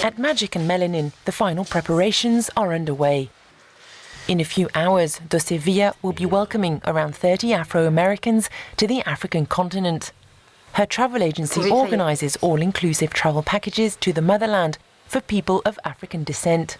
At Magic and Melanin, the final preparations are underway. In a few hours, Doce Via will be welcoming around 30 Afro-Americans to the African continent. Her travel agency organises all-inclusive travel packages to the motherland for people of African descent.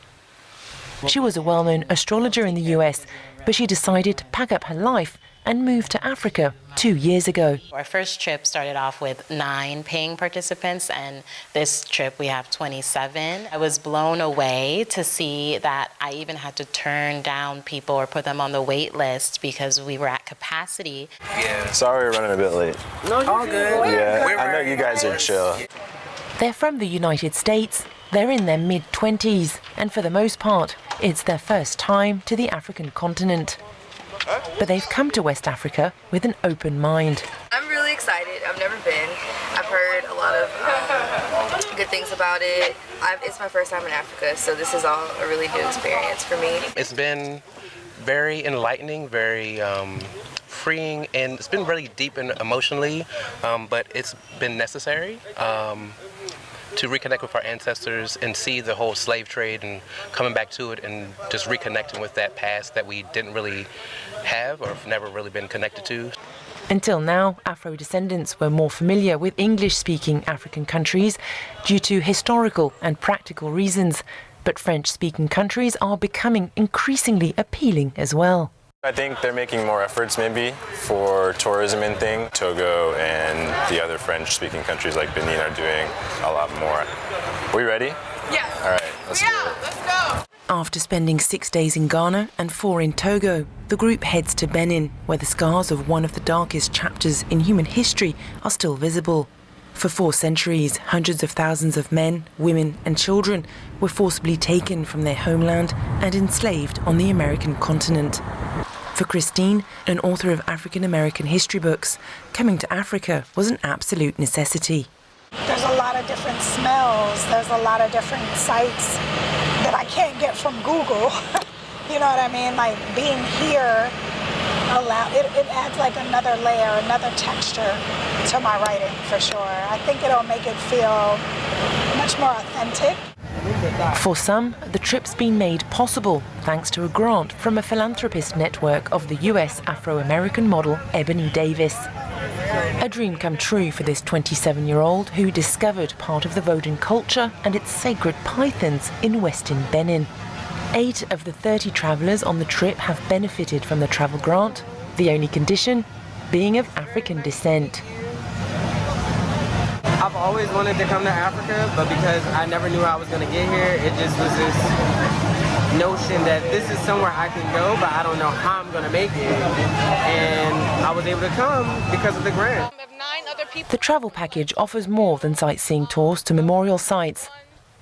She was a well-known astrologer in the US, but she decided to pack up her life and moved to Africa two years ago. Our first trip started off with nine paying participants, and this trip we have 27. I was blown away to see that I even had to turn down people or put them on the wait list because we were at capacity. Yeah. Sorry we're running a bit late. No, you're all good. Yeah, I know you guys are chill. They're from the United States. They're in their mid 20s, and for the most part, it's their first time to the African continent but they've come to West Africa with an open mind. I'm really excited. I've never been. I've heard a lot of um, good things about it. I've, it's my first time in Africa, so this is all a really new experience for me. It's been very enlightening, very um, freeing, and it's been really deep and emotionally, um, but it's been necessary. Um, to reconnect with our ancestors and see the whole slave trade and coming back to it and just reconnecting with that past that we didn't really have or have never really been connected to. Until now, Afro descendants were more familiar with English speaking African countries due to historical and practical reasons, but French speaking countries are becoming increasingly appealing as well. I think they're making more efforts maybe for tourism and thing. Togo and the other French-speaking countries like Benin are doing a lot more. Are we ready? Yeah. All right, let's yeah, let's go. After spending six days in Ghana and four in Togo, the group heads to Benin, where the scars of one of the darkest chapters in human history are still visible. For four centuries, hundreds of thousands of men, women and children were forcibly taken from their homeland and enslaved on the American continent. For Christine, an author of African American history books, coming to Africa was an absolute necessity. There's a lot of different smells, there's a lot of different sights that I can't get from Google. you know what I mean? Like being here allow it, it adds like another layer, another texture to my writing for sure. I think it'll make it feel much more authentic. For some, the trip's been made possible thanks to a grant from a philanthropist network of the US Afro American model Ebony Davis. A dream come true for this 27 year old who discovered part of the Vodun culture and its sacred pythons in Western Benin. Eight of the 30 travellers on the trip have benefited from the travel grant, the only condition being of African descent. I've always wanted to come to Africa, but because I never knew I was going to get here, it just was this notion that this is somewhere I can go, but I don't know how I'm going to make it. And I was able to come because of the grant. The travel package offers more than sightseeing tours to memorial sites.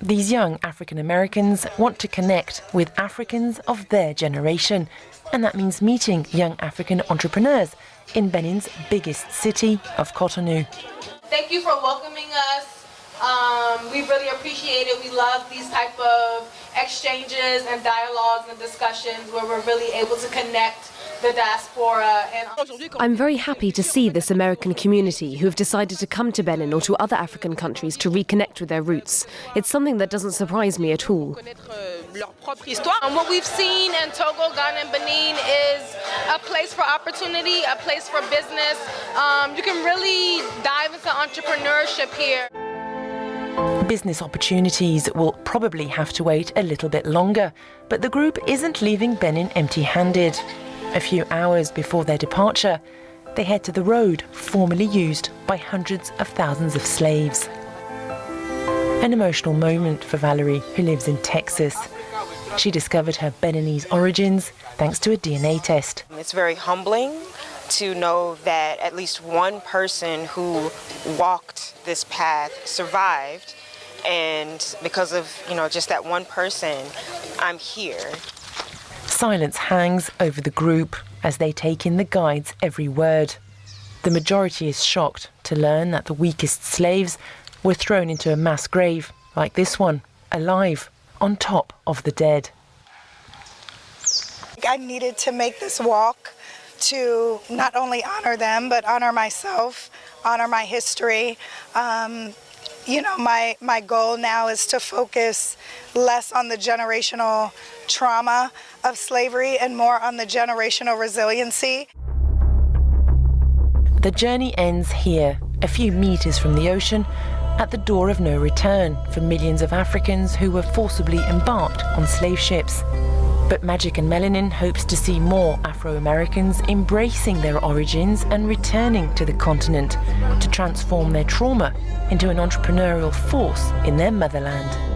These young African Americans want to connect with Africans of their generation, and that means meeting young African entrepreneurs in Benin's biggest city of Cotonou. Thank you for welcoming us. Um, we really appreciate it. We love these type of exchanges and dialogues and discussions where we're really able to connect the diaspora. And I'm very happy to see this American community who have decided to come to Benin or to other African countries to reconnect with their roots. It's something that doesn't surprise me at all. And what we've seen in Togo, Ghana, and Benin is a place for opportunity, a place for business. Um, you can really dive into entrepreneurship here. Business opportunities will probably have to wait a little bit longer, but the group isn't leaving Benin empty-handed. A few hours before their departure, they head to the road formerly used by hundreds of thousands of slaves. An emotional moment for Valerie, who lives in Texas. She discovered her Beninese origins thanks to a DNA test. It's very humbling to know that at least one person who walked this path survived and because of you know just that one person I'm here Silence hangs over the group as they take in the guide's every word. The majority is shocked to learn that the weakest slaves were thrown into a mass grave like this one, alive, on top of the dead. I needed to make this walk to not only honor them, but honor myself, honor my history, um, you know, my, my goal now is to focus less on the generational trauma of slavery and more on the generational resiliency. The journey ends here, a few meters from the ocean, at the door of no return for millions of Africans who were forcibly embarked on slave ships. But Magic and Melanin hopes to see more Afro-Americans embracing their origins and returning to the continent to transform their trauma into an entrepreneurial force in their motherland.